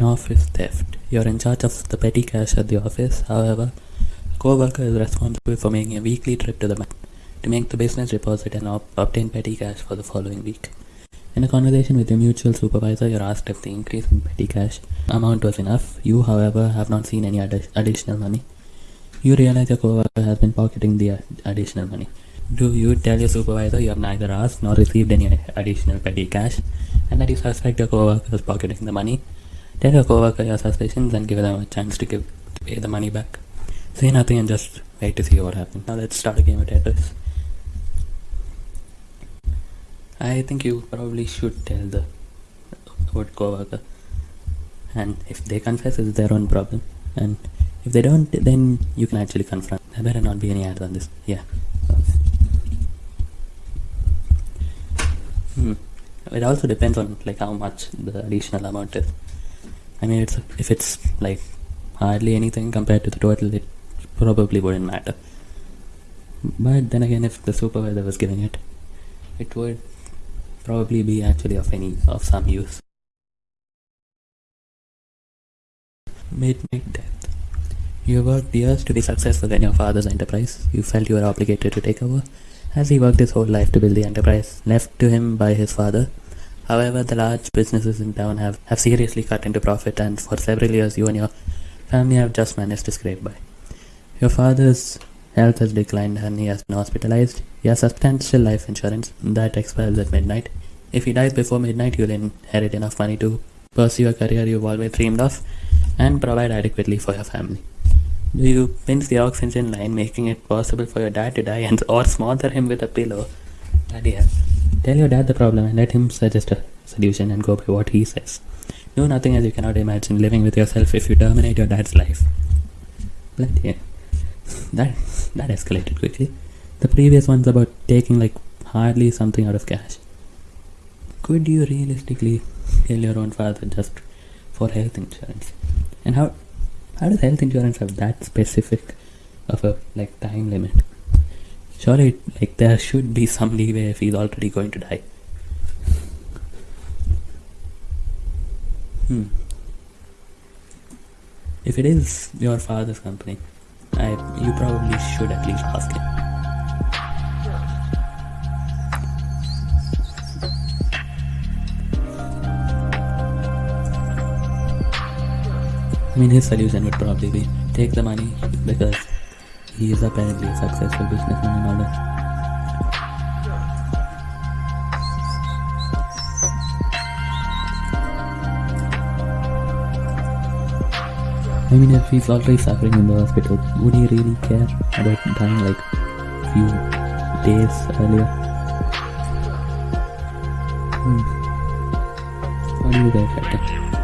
An office theft. You're in charge of the petty cash at the office. However, a co-worker is responsible for making a weekly trip to the bank to make the business deposit and op- obtain petty cash for the following week. In a conversation with your mutual supervisor, you're asked if the increase in petty cash amount was enough. You, however, have not seen any addi- additional money. You realize your coworker has been pocketing the ad- additional money. Do you tell your supervisor you have neither asked nor received any additional petty cash and that you suspect your coworker is pocketing the money? Tell your coworker your suspicions and give them a chance to give to pay the money back. Say nothing and just wait to see what happens. Now let's start a game of Tetris. I think you probably should tell the what coworker, and if they confess, it's their own problem. And if they don't, then you can actually confront. There better not be any ads on this. Yeah. Hmm. It also depends on like how much the additional amount is. I mean, it's if it's like hardly anything compared to the total, it probably wouldn't matter. But then again, if the supervisor was giving it, it would probably be actually of any of some use. Midnight death. You worked years to be successful in your father's enterprise. You felt you were obligated to take over, as he worked his whole life to build the enterprise left to him by his father. However, the large businesses in town have, have seriously cut into profit, and for several years, you and your family have just managed to scrape by. Your father's health has declined and he has been hospitalized. He has substantial life insurance that expires at midnight. If he dies before midnight, you'll inherit enough money to pursue a career you've always dreamed of and provide adequately for your family. Do you pinch the oxygen line, making it possible for your dad to die and or smother him with a pillow? Bloody hell. Tell your dad the problem and let him suggest a solution and go by what he says. Do nothing as you cannot imagine living with yourself if you terminate your dad's life. Bloody hell. That, that escalated quickly. The previous one's about taking like hardly something out of cash. Could you realistically kill your own father just for health insurance? And how how does health insurance have that specific of a like time limit? Surely like there should be some leeway if he's already going to die. Hmm. If it is your father's company, I you probably should at least ask him. I mean, his solution would probably be take the money because he is apparently a successful businessman and all that. I mean, if he's already suffering in the hospital, would he really care about dying like few days earlier? Hmm. What do you guys reckon?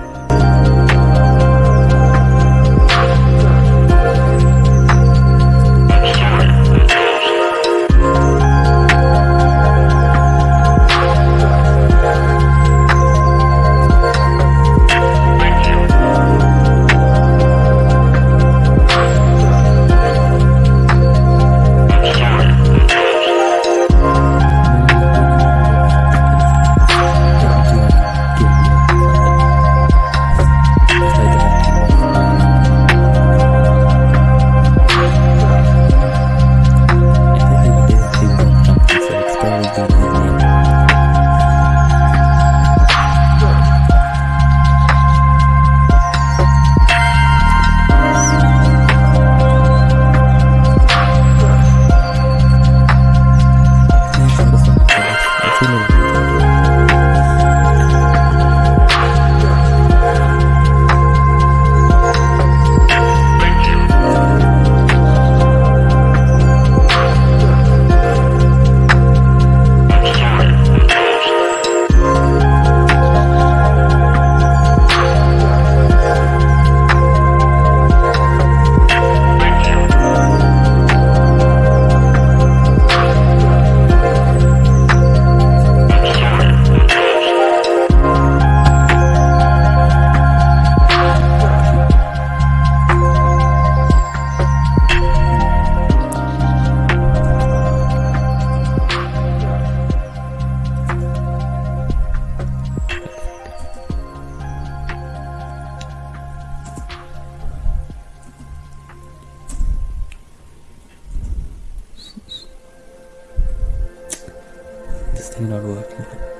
Something not working.